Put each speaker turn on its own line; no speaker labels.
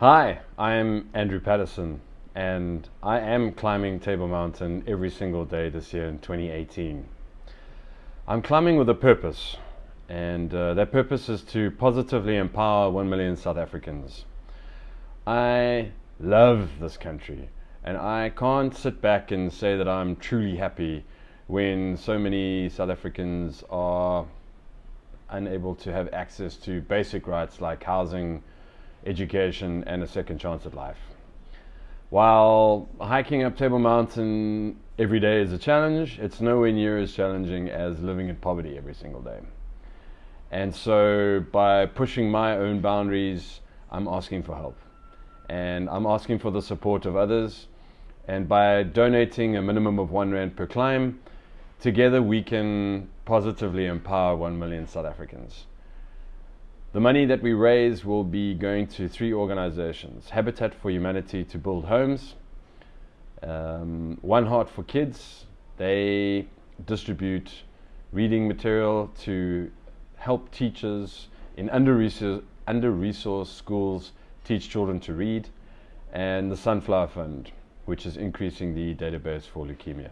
Hi, I'm Andrew Patterson, and I am climbing Table Mountain every single day this year in 2018. I'm climbing with a purpose, and uh, that purpose is to positively empower 1 million South Africans. I love this country, and I can't sit back and say that I'm truly happy when so many South Africans are unable to have access to basic rights like housing, education, and a second chance at life. While hiking up Table Mountain every day is a challenge, it's nowhere near as challenging as living in poverty every single day. And so by pushing my own boundaries, I'm asking for help. And I'm asking for the support of others. And by donating a minimum of one rand per climb, together we can positively empower 1 million South Africans. The money that we raise will be going to three organizations Habitat for Humanity to build homes, um, One Heart for Kids, they distribute reading material to help teachers in under-resourced under schools teach children to read, and the Sunflower Fund, which is increasing the database for leukemia.